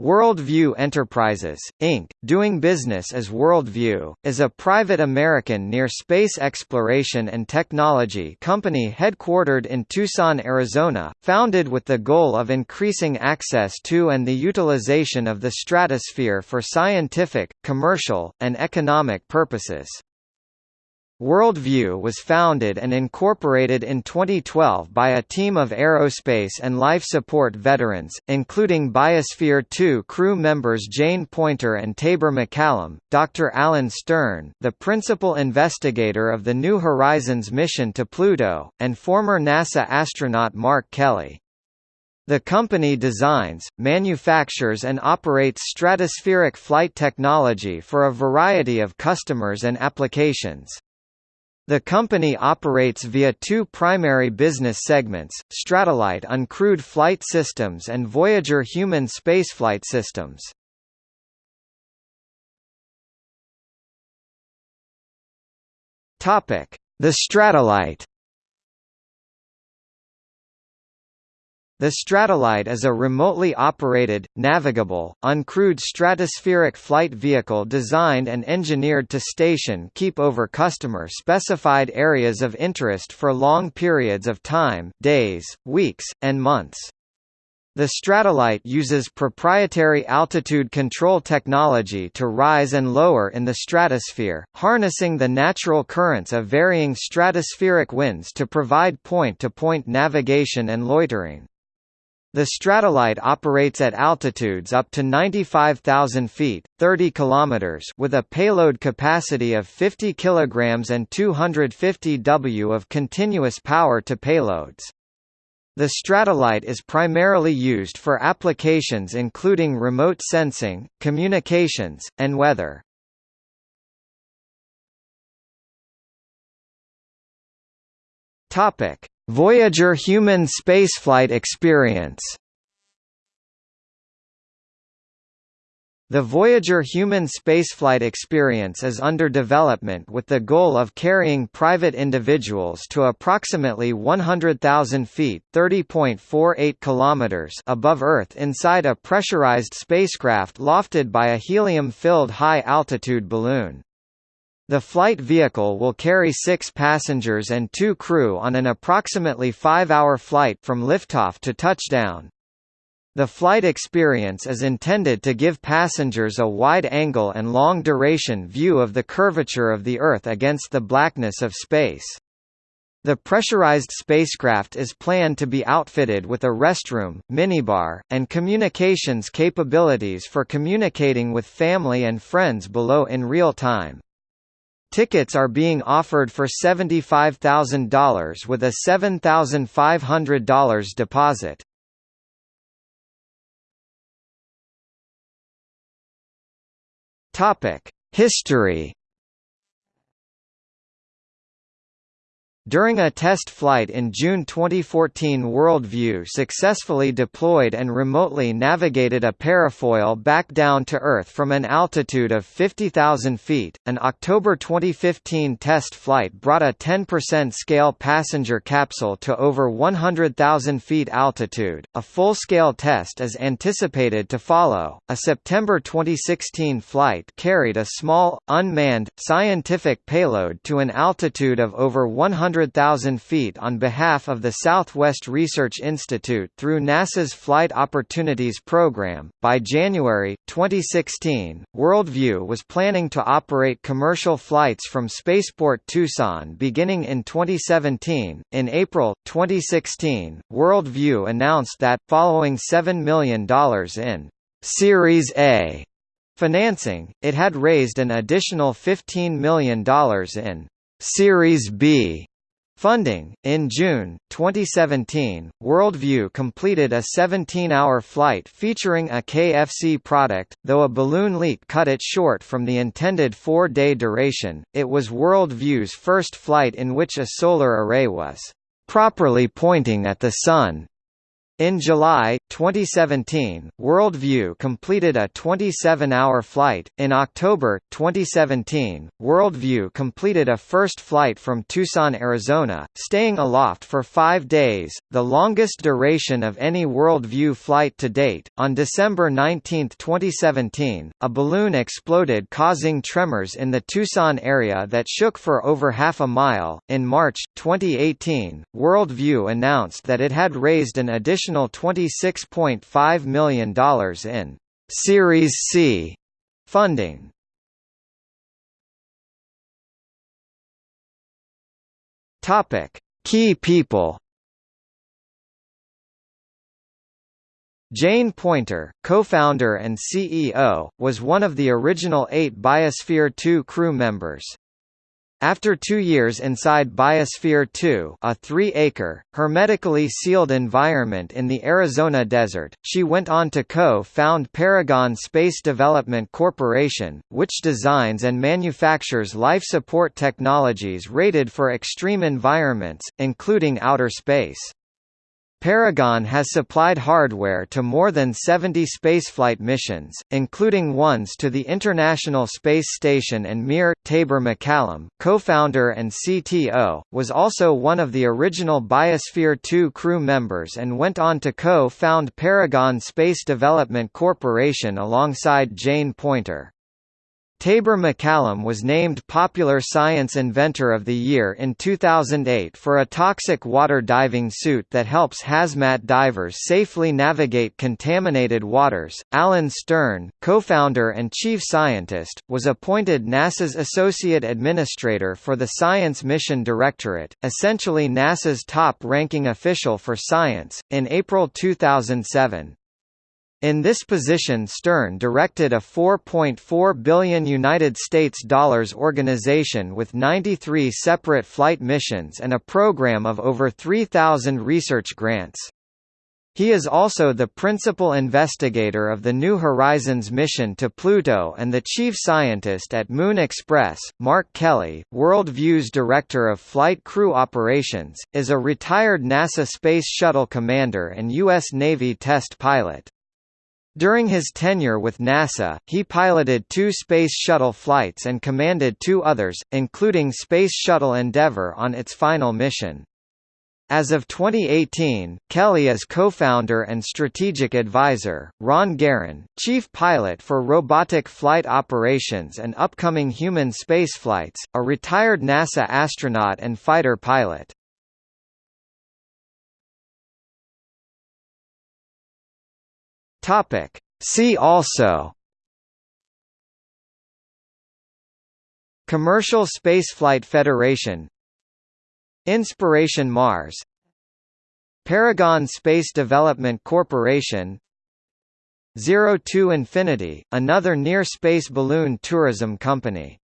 Worldview Enterprises, Inc., doing business as Worldview, is a private American near-space exploration and technology company headquartered in Tucson, Arizona, founded with the goal of increasing access to and the utilization of the stratosphere for scientific, commercial, and economic purposes. Worldview was founded and incorporated in 2012 by a team of aerospace and life support veterans, including Biosphere 2 crew members Jane Poynter and Taber McCallum. Dr. Alan Stern the principal investigator of the New Horizons mission to Pluto, and former NASA astronaut Mark Kelly. The company designs, manufactures and operates stratospheric flight technology for a variety of customers and applications. The company operates via two primary business segments, Stratollite uncrewed flight systems and Voyager human spaceflight systems. The Stratollite The Stratollite is a remotely operated, navigable, uncrewed stratospheric flight vehicle designed and engineered to station keep over customer-specified areas of interest for long periods of time days, weeks, and months. The Stratollite uses proprietary altitude control technology to rise and lower in the stratosphere, harnessing the natural currents of varying stratospheric winds to provide point-to-point -point navigation and loitering. The Stratollite operates at altitudes up to 95,000 feet, 30 kilometers, with a payload capacity of 50 kilograms and 250 W of continuous power to payloads. The Stratollite is primarily used for applications including remote sensing, communications, and weather. Topic: Voyager human spaceflight experience The Voyager human spaceflight experience is under development with the goal of carrying private individuals to approximately 100,000 feet (30.48 kilometers) above Earth inside a pressurized spacecraft lofted by a helium-filled high-altitude balloon. The flight vehicle will carry six passengers and two crew on an approximately five-hour flight from liftoff to touchdown. The flight experience is intended to give passengers a wide-angle and long-duration view of the curvature of the Earth against the blackness of space. The pressurized spacecraft is planned to be outfitted with a restroom, minibar, and communications capabilities for communicating with family and friends below in real time. Tickets are being offered for $75,000 with a $7,500 deposit. History During a test flight in June 2014 Worldview successfully deployed and remotely navigated a parafoil back down to Earth from an altitude of 50,000 feet. An October 2015 test flight brought a 10% scale passenger capsule to over 100,000 feet altitude. A full-scale test is anticipated to follow. A September 2016 flight carried a small, unmanned, scientific payload to an altitude of over 100 100,000 feet on behalf of the Southwest Research Institute through NASA's Flight Opportunities Program. By January 2016, Worldview was planning to operate commercial flights from Spaceport Tucson beginning in 2017. In April 2016, Worldview announced that, following $7 million in Series A financing, it had raised an additional $15 million in Series B Funding In June 2017, Worldview completed a 17-hour flight featuring a KFC product, though a balloon leak cut it short from the intended four-day duration. It was Worldview's first flight in which a solar array was properly pointing at the sun. In July 2017, Worldview completed a 27-hour flight. In October 2017, Worldview completed a first flight from Tucson, Arizona, staying aloft for 5 days, the longest duration of any Worldview flight to date. On December 19, 2017, a balloon exploded causing tremors in the Tucson area that shook for over half a mile. In March 2018, Worldview announced that it had raised an additional additional $26.5 million in Series C funding. Topic: Key people. Jane Poynter, co-founder and CEO, was one of the original eight Biosphere 2 crew members. After two years inside Biosphere 2 a three-acre, hermetically sealed environment in the Arizona desert, she went on to co-found Paragon Space Development Corporation, which designs and manufactures life support technologies rated for extreme environments, including outer space. Paragon has supplied hardware to more than 70 spaceflight missions, including ones to the International Space Station and Mir. Taber McCallum, co-founder and CTO, was also one of the original Biosphere 2 crew members and went on to co-found Paragon Space Development Corporation alongside Jane Poynter. Taber McCallum was named Popular Science Inventor of the Year in 2008 for a toxic water diving suit that helps hazmat divers safely navigate contaminated waters. Alan Stern, co-founder and chief scientist, was appointed NASA's Associate Administrator for the Science Mission Directorate, essentially NASA's top-ranking official for science, in April 2007. In this position Stern directed a 4.4 billion United States dollars organization with 93 separate flight missions and a program of over 3,000 research grants. He is also the principal investigator of the New Horizons mission to Pluto and the chief scientist at Moon Express. Mark Kelly, Worldview's director of flight crew operations, is a retired NASA Space Shuttle commander and U.S. Navy test pilot. During his tenure with NASA, he piloted two Space Shuttle flights and commanded two others, including Space Shuttle Endeavour on its final mission. As of 2018, Kelly is co-founder and strategic advisor, Ron Garan, chief pilot for robotic flight operations and upcoming human spaceflights, a retired NASA astronaut and fighter pilot. Topic. See also Commercial Spaceflight Federation Inspiration Mars Paragon Space Development Corporation Zero to Infinity, another near-space balloon tourism company